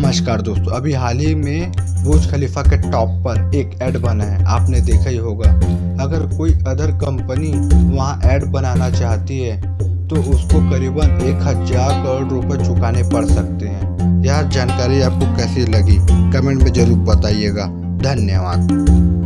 नमस्कार दोस्तों, अभी हाल ही में बुर्ज खलीफा के टॉप पर एक ऐड बना है, आपने देखा ही होगा। अगर कोई अदर कंपनी वहाँ ऐड बनाना चाहती है तो उसको करीबन एक हज़ार करोड़ रुपए चुकाने पड़ सकते हैं। यह जानकारी आपको कैसी लगी, कमेंट में ज़रूर बताइएगा। धन्यवाद।